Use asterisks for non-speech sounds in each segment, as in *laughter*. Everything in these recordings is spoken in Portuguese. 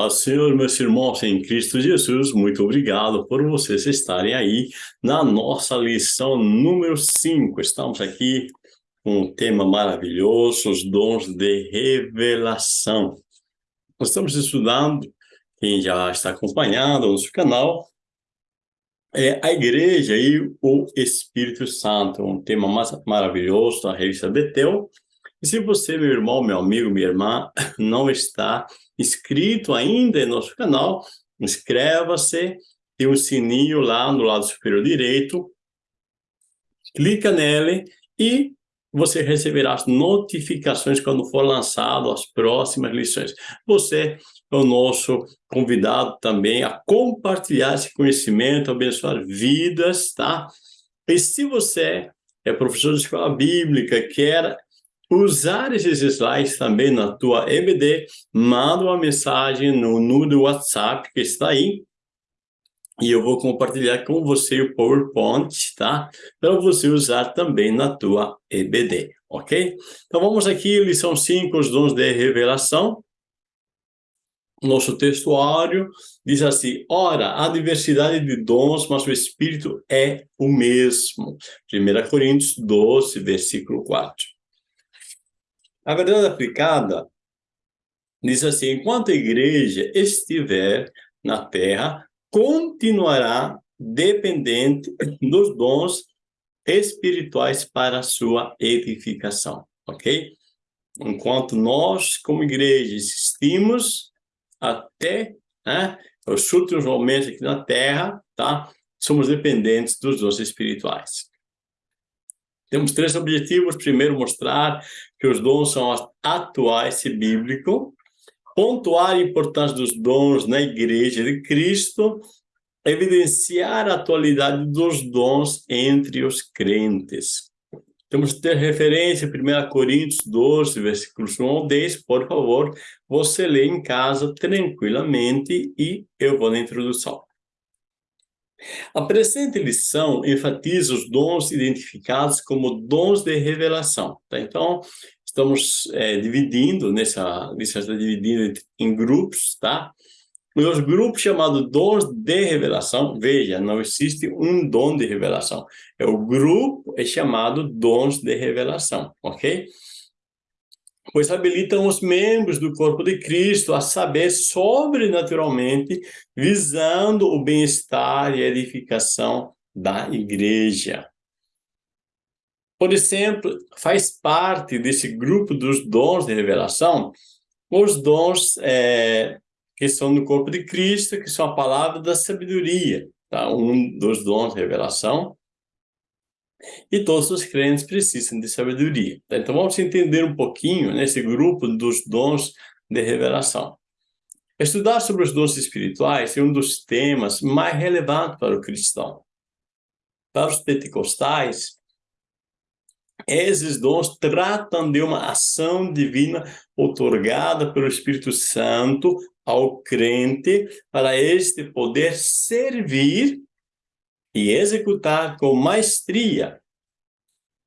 Paz Senhor, meus irmãos em Cristo Jesus, muito obrigado por vocês estarem aí na nossa lição número 5. Estamos aqui com um tema maravilhoso, os dons de revelação. Nós estamos estudando, quem já está acompanhando o nosso canal, é a igreja e o Espírito Santo, um tema maravilhoso da revista Betel. E se você, meu irmão, meu amigo, minha irmã, *laughs* não está inscrito ainda em nosso canal, inscreva-se, tem um sininho lá no lado superior direito, clica nele e você receberá as notificações quando for lançado as próximas lições. Você é o nosso convidado também a compartilhar esse conhecimento, abençoar vidas, tá? E se você é professor de escola bíblica, quer usar esses slides também na tua EBD, manda uma mensagem no número WhatsApp que está aí, e eu vou compartilhar com você o PowerPoint, tá? Para você usar também na tua EBD, ok? Então vamos aqui, lição 5, os dons de revelação. Nosso textuário diz assim, ora, há diversidade de dons, mas o Espírito é o mesmo. 1 Coríntios 12, versículo 4. A verdade aplicada diz assim, enquanto a igreja estiver na terra, continuará dependente dos dons espirituais para sua edificação, ok? Enquanto nós, como igreja, existimos até né, os últimos momentos aqui na Terra, tá? Somos dependentes dos dons espirituais. Temos três objetivos. Primeiro, mostrar que os dons são atuais e bíblico. Pontuar a importância dos dons na igreja de Cristo. Evidenciar a atualidade dos dons entre os crentes. Temos que ter referência, 1 Coríntios 12, versículos 1 ao 10, por favor, você lê em casa tranquilamente e eu vou na introdução. A presente lição enfatiza os dons identificados como dons de revelação. Tá? Então, estamos é, dividindo, nessa lição está dividindo em grupos, tá? Os grupos chamados dons de revelação, veja, não existe um dom de revelação. É o grupo é chamado dons de revelação, ok? Pois habilitam os membros do corpo de Cristo a saber sobrenaturalmente, visando o bem-estar e edificação da igreja. Por exemplo, faz parte desse grupo dos dons de revelação, os dons é, que são no corpo de Cristo, que são a palavra da sabedoria, tá? um dos dons de revelação, e todos os crentes precisam de sabedoria. Então vamos entender um pouquinho nesse grupo dos dons de revelação. Estudar sobre os dons espirituais é um dos temas mais relevantes para o cristão. Para os pentecostais, esses dons tratam de uma ação divina otorgada pelo Espírito Santo ao crente para este poder servir e executar com maestria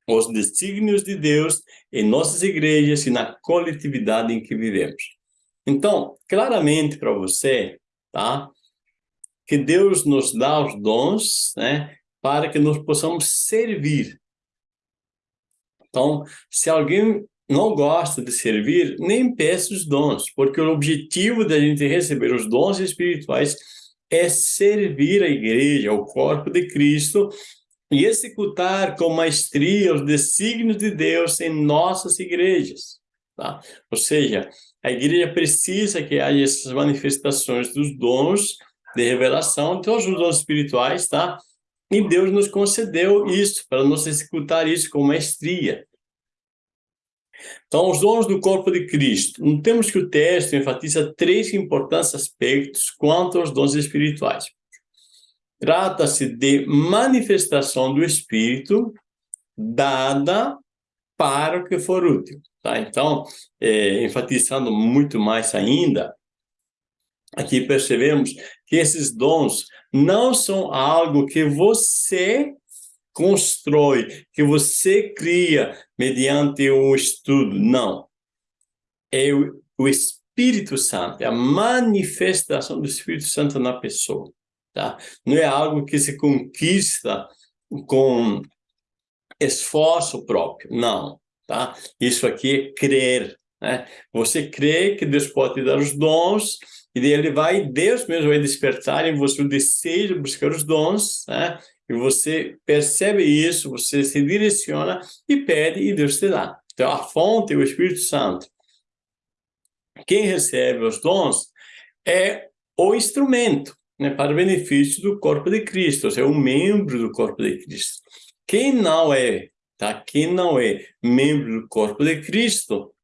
os desígnios de Deus em nossas igrejas e na coletividade em que vivemos. Então, claramente para você, tá? Que Deus nos dá os dons, né? Para que nós possamos servir. Então, se alguém não gosta de servir, nem peça os dons, porque o objetivo da gente receber os dons espirituais é servir a igreja, o corpo de Cristo, e executar com maestria os desígnios de Deus em nossas igrejas. Tá? Ou seja, a igreja precisa que haja essas manifestações dos dons de revelação, todos os dons espirituais, tá? E Deus nos concedeu isso, para nós executar isso com maestria. Então, os dons do corpo de Cristo. Temos que o texto enfatiza três importantes aspectos quanto aos dons espirituais. Trata-se de manifestação do Espírito dada para o que for útil. Tá? Então, é, enfatizando muito mais ainda, aqui percebemos que esses dons não são algo que você constrói, que você cria mediante um estudo. Não. É o, o Espírito Santo, é a manifestação do Espírito Santo na pessoa, tá? Não é algo que se conquista com esforço próprio, não, tá? Isso aqui é crer, né? Você crê que Deus pode te dar os dons, e ele vai, Deus mesmo vai despertar em você o desejo de buscar os dons, né? E você percebe isso, você se direciona e pede e Deus te dá. Então, a fonte é o Espírito Santo. Quem recebe os dons é o instrumento né, para o benefício do corpo de Cristo, ou seja, o membro do corpo de Cristo. Quem não é, tá? Quem não é membro do corpo de Cristo,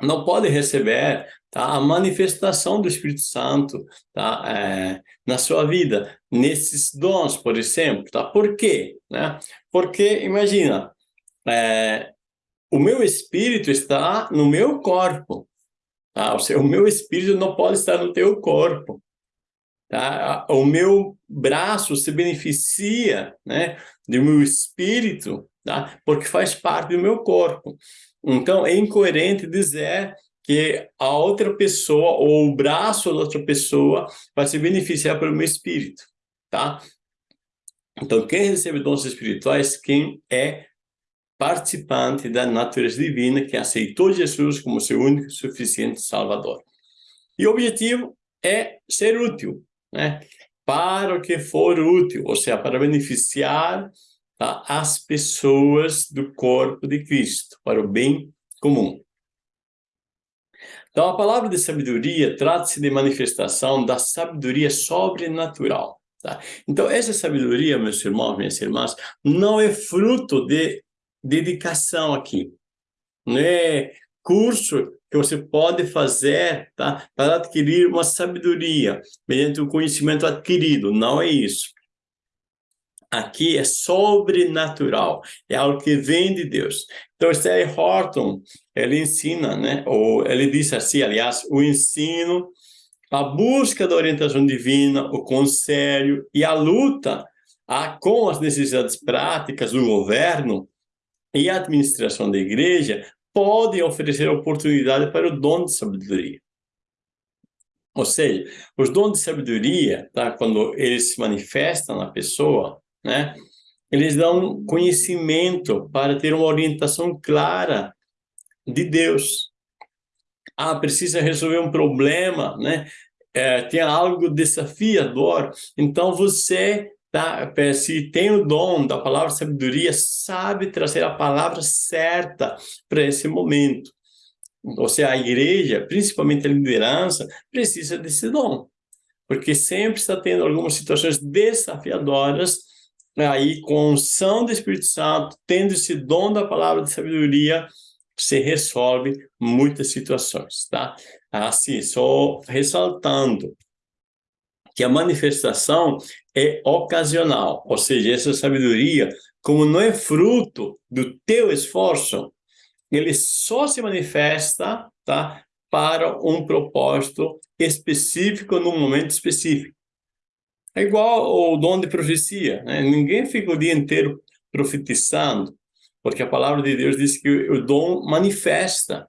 não pode receber tá, a manifestação do Espírito Santo tá, é, na sua vida, nesses dons, por exemplo. Tá? Por quê? Né? Porque, imagina, é, o meu espírito está no meu corpo. Tá? Ou seja, o meu espírito não pode estar no teu corpo. Tá? O meu braço se beneficia né, do meu espírito, tá? porque faz parte do meu corpo. Então, é incoerente dizer que a outra pessoa ou o braço da outra pessoa vai se beneficiar pelo meu espírito, tá? Então, quem recebe dons espirituais, quem é participante da natureza divina, que aceitou Jesus como seu único e suficiente Salvador. E o objetivo é ser útil, né? Para o que for útil, ou seja, para beneficiar tá? as pessoas do corpo de Cristo, para o bem comum. Então, a palavra de sabedoria trata-se de manifestação da sabedoria sobrenatural. Tá? Então, essa sabedoria, meus irmãos, minhas irmãs, não é fruto de dedicação aqui. Não é curso que você pode fazer tá? para adquirir uma sabedoria, mediante o conhecimento adquirido. Não é isso aqui é sobrenatural, é algo que vem de Deus. Então, Stanley Horton, ele ensina, né, ou ele diz assim, aliás, o ensino, a busca da orientação divina, o conselho e a luta a, com as necessidades práticas do governo e a administração da igreja podem oferecer oportunidade para o dom de sabedoria. Ou seja, os dons de sabedoria, tá, quando eles se manifestam na pessoa, né? Eles dão conhecimento para ter uma orientação clara de Deus. Ah, precisa resolver um problema, né? É, tem algo desafiador. Então você tá, se tem o dom da palavra sabedoria, sabe trazer a palavra certa para esse momento. Ou seja, a igreja, principalmente a liderança, precisa desse dom. Porque sempre está tendo algumas situações desafiadoras aí com a unção do Espírito Santo, tendo esse dom da palavra de sabedoria, você resolve muitas situações, tá? Assim, só ressaltando que a manifestação é ocasional, ou seja, essa sabedoria, como não é fruto do teu esforço, ele só se manifesta, tá? Para um propósito específico, num momento específico. É igual o dom de profecia, né? Ninguém fica o dia inteiro profetizando, porque a palavra de Deus diz que o dom manifesta,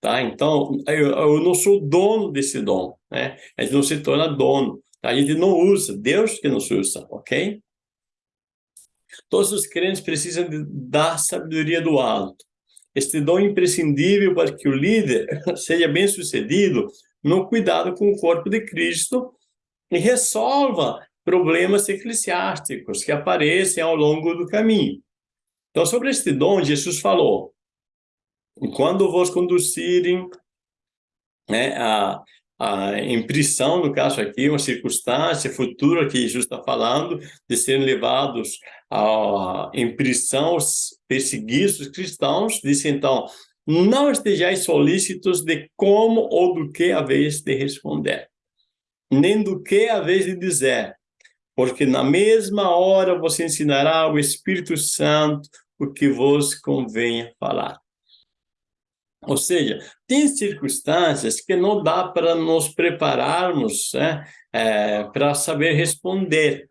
tá? Então, eu, eu não sou dono desse dom, né? A gente não se torna dono, tá? a gente não usa, Deus que nos usa, ok? Todos os crentes precisam de, da sabedoria do alto. Este dom é imprescindível para que o líder *laughs* seja bem sucedido no cuidado com o corpo de Cristo e resolva problemas eclesiásticos que aparecem ao longo do caminho. Então, sobre este dom, Jesus falou, quando vos conduzirem né, a, a impressão, no caso aqui, uma circunstância futura que Jesus está falando, de serem levados à impressão, perseguidos os cristãos, disse então, não estejais solícitos de como ou do que haveis de responder nem do que a vez de dizer, porque na mesma hora você ensinará ao Espírito Santo o que vos convém falar. Ou seja, tem circunstâncias que não dá para nos prepararmos né, é, para saber responder.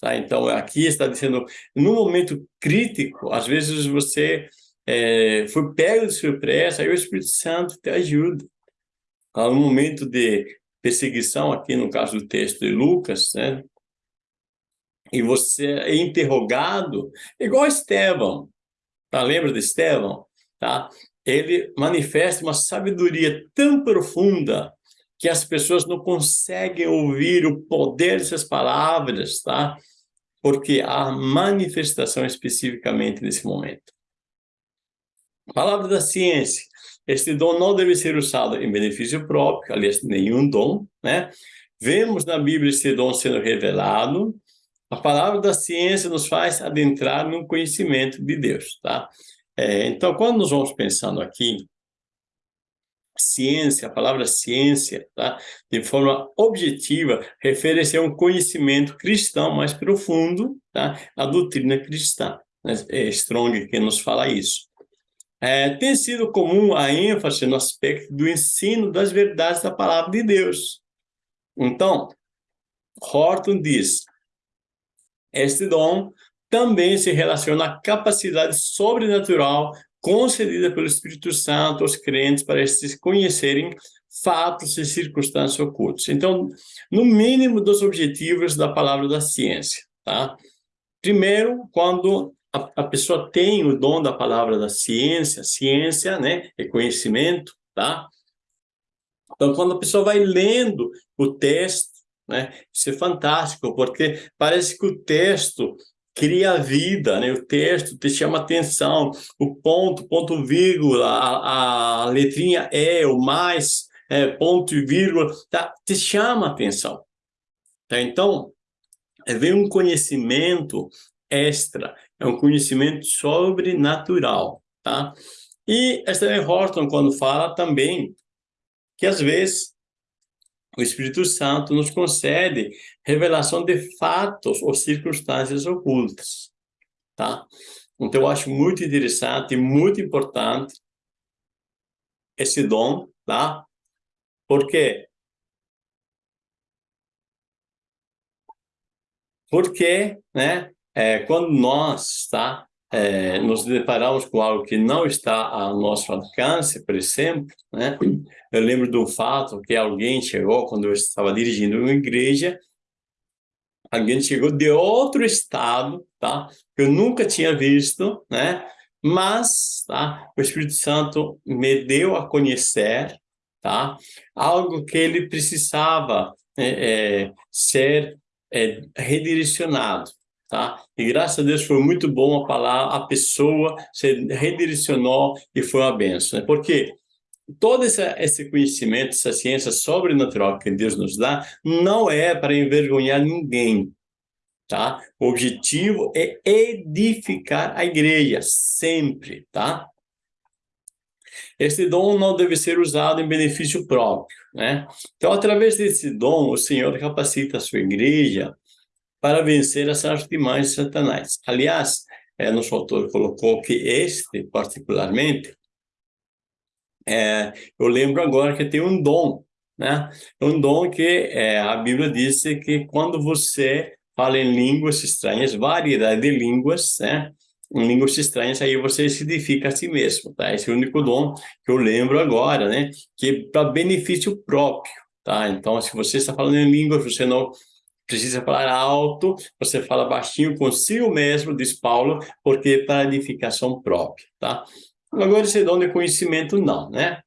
Tá? Então, aqui está dizendo, no momento crítico, às vezes você é, foi pego de surpresa, aí o Espírito Santo te ajuda. há um momento de perseguição aqui no caso do texto de Lucas, né? E você é interrogado, igual Estevão, tá? Lembra de Estevão? Tá? Ele manifesta uma sabedoria tão profunda que as pessoas não conseguem ouvir o poder dessas palavras, tá? Porque há manifestação especificamente nesse momento. Palavra da ciência. Este dom não deve ser usado em benefício próprio, aliás, nenhum dom, né? Vemos na Bíblia esse dom sendo revelado. A palavra da ciência nos faz adentrar no conhecimento de Deus, tá? É, então, quando nós vamos pensando aqui, ciência, a palavra ciência, tá? de forma objetiva, refere-se a um conhecimento cristão mais profundo, tá? a doutrina cristã. É Strong que nos fala isso. É, tem sido comum a ênfase no aspecto do ensino das verdades da palavra de Deus. Então, Horton diz, este dom também se relaciona à capacidade sobrenatural concedida pelo Espírito Santo aos crentes para estes conhecerem fatos e circunstâncias ocultas. Então, no mínimo dos objetivos da palavra da ciência, tá? Primeiro, quando a, a pessoa tem o dom da palavra da ciência, ciência, né, é conhecimento, tá? Então, quando a pessoa vai lendo o texto, né, isso é fantástico, porque parece que o texto cria vida, né? O texto te chama atenção, o ponto, ponto vírgula, a, a letrinha é, o mais, é, ponto e vírgula, tá? te chama atenção. Tá? Então, vem um conhecimento extra, é um conhecimento sobrenatural, tá? E Stanley Horton, quando fala também, que às vezes o Espírito Santo nos concede revelação de fatos ou circunstâncias ocultas, tá? Então, eu acho muito interessante e muito importante esse dom, tá? Por quê? Porque, né, é, quando nós, tá, é, nos deparamos com algo que não está ao nosso alcance, por exemplo, né? Eu lembro um fato que alguém chegou quando eu estava dirigindo uma igreja, alguém chegou de outro estado, tá? Que eu nunca tinha visto, né? Mas, tá? O Espírito Santo me deu a conhecer, tá? Algo que ele precisava é, é, ser é, redirecionado, tá? E graças a Deus foi muito bom a palavra, a pessoa se redirecionou e foi uma benção, né? Porque todo esse, esse conhecimento, essa ciência sobrenatural que Deus nos dá, não é para envergonhar ninguém, tá? O objetivo é edificar a igreja, sempre, tá? Esse dom não deve ser usado em benefício próprio, né? Então, através desse dom, o Senhor capacita a sua igreja para vencer as artimanhas de Satanás. Aliás, é, nosso autor colocou que este, particularmente, é, eu lembro agora que tem um dom, né? Um dom que é, a Bíblia diz que quando você fala em línguas estranhas, variedade de línguas, né? Em línguas estranhas, aí você se edifica a si mesmo, tá? Esse é o único dom que eu lembro agora, né? Que é para benefício próprio, tá? Então, se você está falando em línguas, você não precisa falar alto, você fala baixinho consigo mesmo, diz Paulo, porque é para edificação própria, tá? Agora, esse dom de conhecimento, não, né?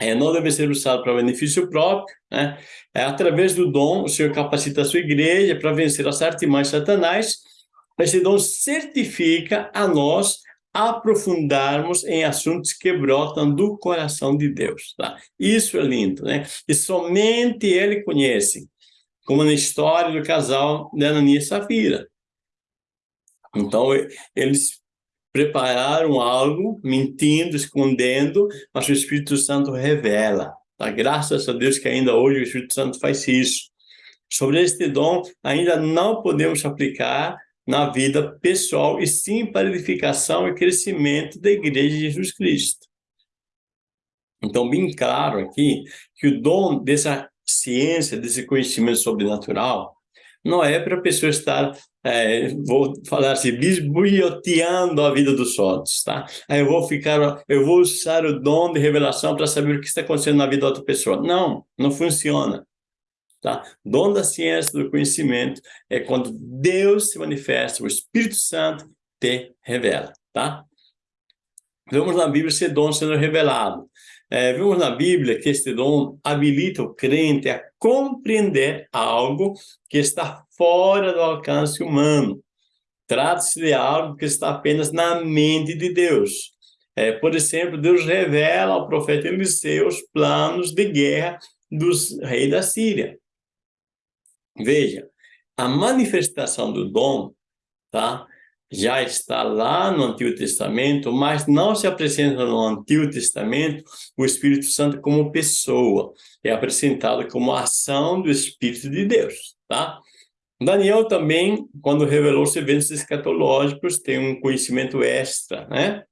É, não deve ser usado para benefício próprio, né? É, através do dom, o Senhor capacita a sua igreja para vencer as artimanhas Satanás. Esse dom certifica a nós aprofundarmos em assuntos que brotam do coração de Deus, tá? Isso é lindo, né? E somente Ele conhece como na história do casal de Ananias e Safira. Então, eles prepararam algo, mentindo, escondendo, mas o Espírito Santo revela. Tá? Graças a Deus que ainda hoje o Espírito Santo faz isso. Sobre este dom, ainda não podemos aplicar na vida pessoal, e sim para edificação e crescimento da Igreja de Jesus Cristo. Então, bem claro aqui que o dom dessa ciência, desse conhecimento sobrenatural, não é para a pessoa estar é, vou falar assim, bisbilhoteando a vida dos outros, tá? Aí eu vou ficar, eu vou usar o dom de revelação para saber o que está acontecendo na vida da outra pessoa. Não, não funciona. Tá? Dom da ciência, do conhecimento, é quando Deus se manifesta, o Espírito Santo te revela, tá? Vemos na Bíblia esse dom sendo revelado. É, vemos na Bíblia que este dom habilita o crente a compreender algo que está fora do alcance humano. Trata-se de algo que está apenas na mente de Deus. É, por exemplo, Deus revela ao profeta Eliseu os planos de guerra dos reis da Síria. Veja, a manifestação do dom, tá? Já está lá no Antigo Testamento, mas não se apresenta no Antigo Testamento o Espírito Santo como pessoa. É apresentado como ação do Espírito de Deus, tá? Daniel também, quando revelou os eventos escatológicos, tem um conhecimento extra, né?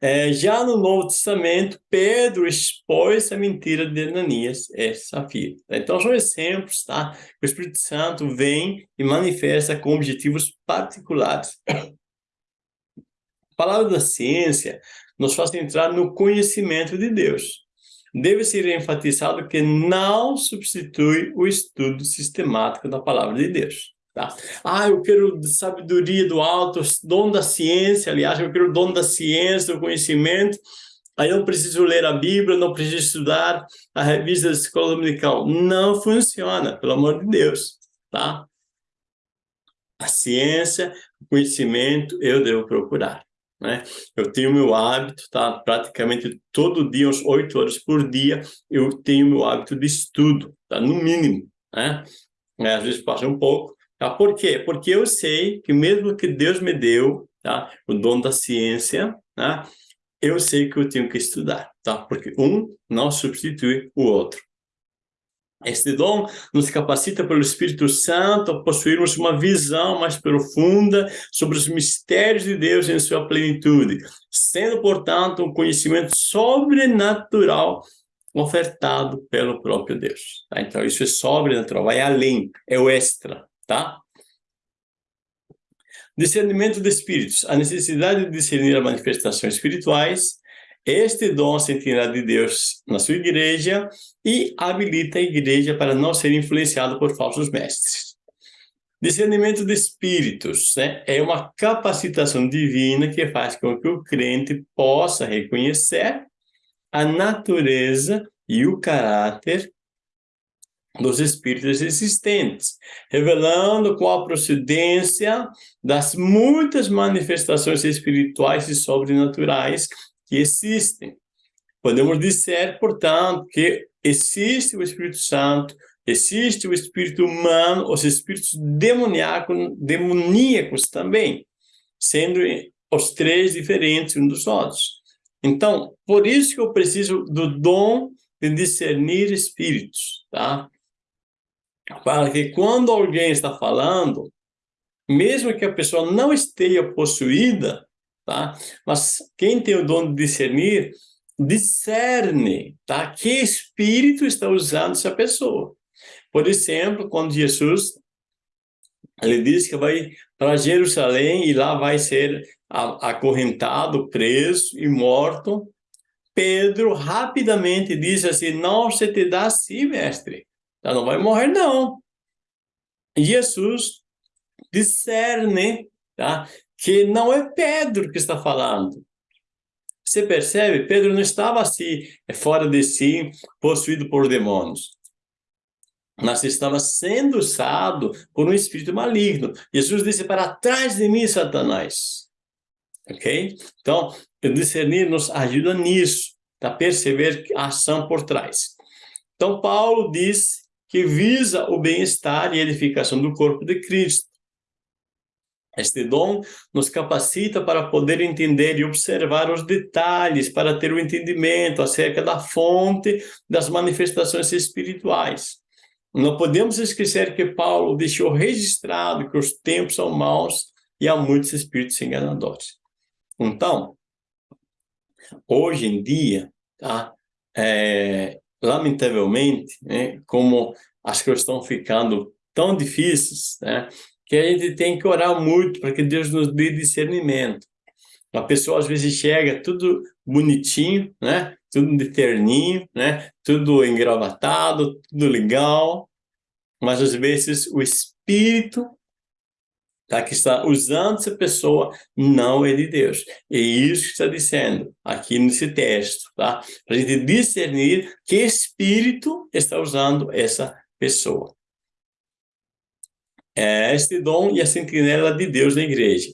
É, já no Novo Testamento, Pedro expôs a mentira de Ananias e Safira. Então, são exemplos, tá? O Espírito Santo vem e manifesta com objetivos particulares. A palavra da ciência nos faz entrar no conhecimento de Deus. Deve ser enfatizado que não substitui o estudo sistemático da palavra de Deus. Tá? Ah, eu quero sabedoria do alto, dom da ciência, aliás, eu quero dom da ciência, do conhecimento, aí eu preciso ler a Bíblia, não preciso estudar a revista da escola dominical. Não funciona, pelo amor de Deus, tá? A ciência, o conhecimento, eu devo procurar, né? Eu tenho meu hábito, tá? Praticamente todo dia, uns oito horas por dia, eu tenho meu hábito de estudo, tá? No mínimo, né? Às vezes passa um pouco, Tá? Por quê? Porque eu sei que mesmo que Deus me deu tá? o dom da ciência, tá? eu sei que eu tenho que estudar, tá? porque um não substitui o outro. Este dom nos capacita pelo Espírito Santo a possuirmos uma visão mais profunda sobre os mistérios de Deus em sua plenitude, sendo, portanto, um conhecimento sobrenatural ofertado pelo próprio Deus. Tá? Então, isso é sobrenatural, vai além, é o extra tá? Discernimento de espíritos, a necessidade de discernir as manifestações espirituais, este dom sentirá de Deus na sua igreja e habilita a igreja para não ser influenciado por falsos mestres. Discernimento de espíritos né, é uma capacitação divina que faz com que o crente possa reconhecer a natureza e o caráter dos espíritos existentes, revelando qual a procedência das muitas manifestações espirituais e sobrenaturais que existem. Podemos dizer, portanto, que existe o Espírito Santo, existe o Espírito humano, os espíritos demoníacos, demoníacos também, sendo os três diferentes uns dos outros. Então, por isso que eu preciso do dom de discernir espíritos, tá? Para que quando alguém está falando, mesmo que a pessoa não esteja possuída, tá? Mas quem tem o dom de discernir, discerne, tá? Que espírito está usando essa pessoa. Por exemplo, quando Jesus ele diz que vai para Jerusalém e lá vai ser acorrentado, preso e morto, Pedro rapidamente diz assim, não se te dá assim, mestre. Ela não vai morrer, não. Jesus discerne tá? que não é Pedro que está falando. Você percebe? Pedro não estava assim, fora de si, possuído por demônios. Mas estava sendo usado por um espírito maligno. Jesus disse, para trás de mim, Satanás. Ok? Então, discernir nos ajuda nisso, a perceber a ação por trás. Então, Paulo diz que visa o bem-estar e edificação do corpo de Cristo. Este dom nos capacita para poder entender e observar os detalhes, para ter o entendimento acerca da fonte das manifestações espirituais. Não podemos esquecer que Paulo deixou registrado que os tempos são maus e há muitos espíritos enganadores. Então, hoje em dia, tá? É, lamentavelmente, né, como as coisas estão ficando tão difíceis, né, que a gente tem que orar muito para que Deus nos dê discernimento. A pessoa às vezes chega tudo bonitinho, né? Tudo de terninho, né? Tudo engravatado, tudo legal, mas às vezes o espírito tá, que está usando essa pessoa não é de Deus. É isso que está dizendo aqui nesse texto, tá? Para a gente discernir que espírito está usando essa pessoa. É este dom e a sentinela de Deus na igreja.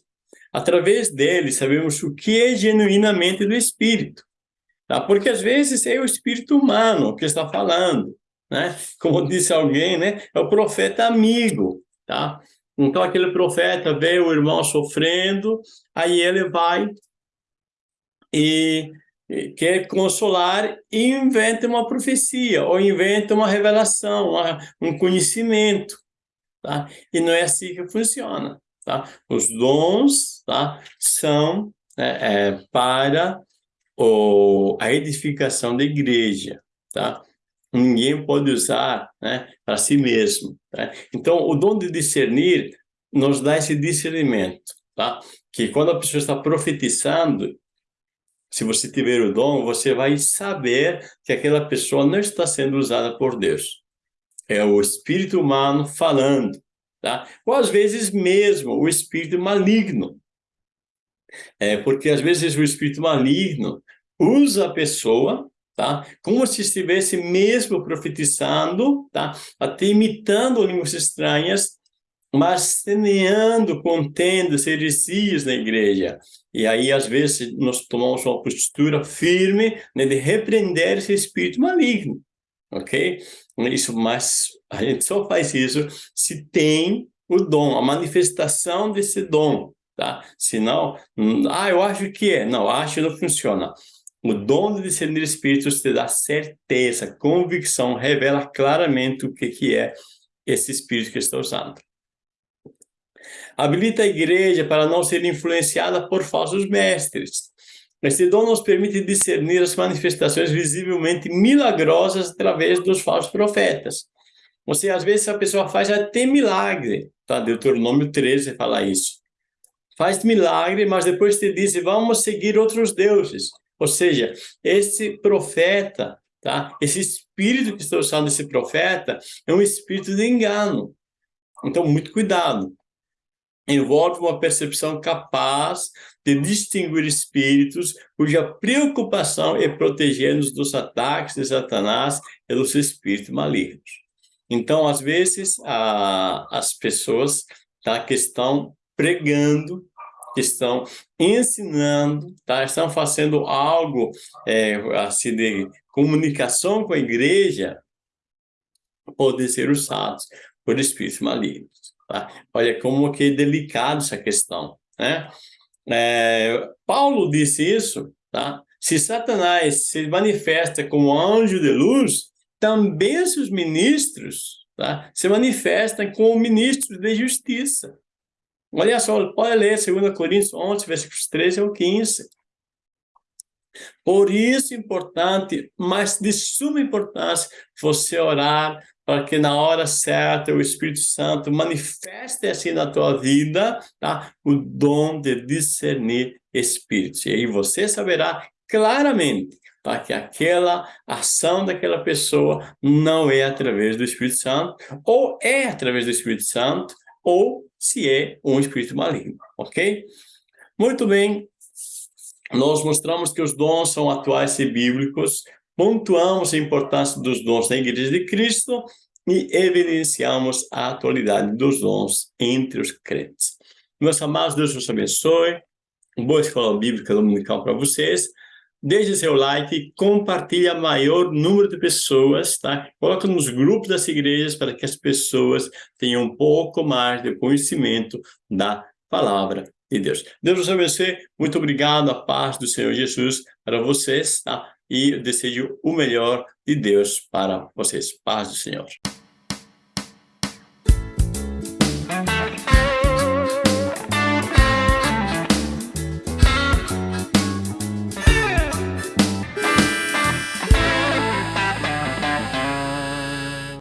Através dele, sabemos o que é genuinamente do Espírito. Tá? Porque às vezes é o espírito humano que está falando. Né? Como disse alguém, né? é o profeta amigo. Tá? Então aquele profeta vê o irmão sofrendo, aí ele vai e quer consolar e inventa uma profecia, ou inventa uma revelação, um conhecimento. Tá? E não é assim que funciona. Tá? Os dons tá? são é, é, para o, a edificação da igreja. Tá? Ninguém pode usar né, para si mesmo. Tá? Então, o dom de discernir nos dá esse discernimento. Tá? Que quando a pessoa está profetizando, se você tiver o dom, você vai saber que aquela pessoa não está sendo usada por Deus. É o espírito humano falando, tá? Ou às vezes mesmo o espírito maligno. É, porque às vezes o espírito maligno usa a pessoa, tá? Como se estivesse mesmo profetizando, tá? Até imitando línguas estranhas, mas semeando, contendo heresias na igreja. E aí, às vezes, nós tomamos uma postura firme né, de repreender esse espírito maligno, ok? Isso, mas a gente só faz isso se tem o dom, a manifestação desse dom, tá? Senão, hum, ah, eu acho que é. Não, acho que não funciona. O dom de discernir espíritos te dá certeza, convicção, revela claramente o que, que é esse espírito que está usando. Habilita a igreja para não ser influenciada por falsos mestres. Este dom nos permite discernir as manifestações visivelmente milagrosas através dos falsos profetas. Ou seja, às vezes a pessoa faz até milagre, tá? Deuteronômio 13 fala isso. Faz milagre, mas depois te diz, vamos seguir outros deuses. Ou seja, esse profeta, tá? Esse espírito que está usando esse profeta é um espírito de engano. Então, muito cuidado. Envolve uma percepção capaz de distinguir espíritos cuja preocupação é proteger-nos dos ataques de Satanás e dos espíritos malignos. Então, às vezes, a, as pessoas tá, que estão pregando, estão ensinando, tá, estão fazendo algo é, assim, de comunicação com a igreja, podem ser usados por espíritos malignos. Tá? Olha como que é delicado essa questão. Né? É, Paulo disse isso, tá? se Satanás se manifesta como anjo de luz, também seus ministros tá, se manifestam como ministros de justiça. Olha só, pode ler 2 Coríntios 11, versículos 13 ao 15. Por isso é importante, mas de suma importância, você orar para que na hora certa o Espírito Santo manifeste assim na tua vida tá? o dom de discernir espíritos. E aí você saberá claramente tá? que aquela ação daquela pessoa não é através do Espírito Santo, ou é através do Espírito Santo, ou se é um espírito maligno, ok? Muito bem, nós mostramos que os dons são atuais e bíblicos, pontuamos a importância dos dons na Igreja de Cristo e evidenciamos a atualidade dos dons entre os crentes. Meus amados, Deus os abençoe, boa escola bíblica dominical para vocês, Deixe seu like, compartilhe a maior número de pessoas, tá? Coloque nos grupos das igrejas para que as pessoas tenham um pouco mais de conhecimento da palavra de Deus. Deus os abençoe. Muito obrigado. A paz do Senhor Jesus para vocês, tá? E desejo o melhor de Deus para vocês. Paz do Senhor.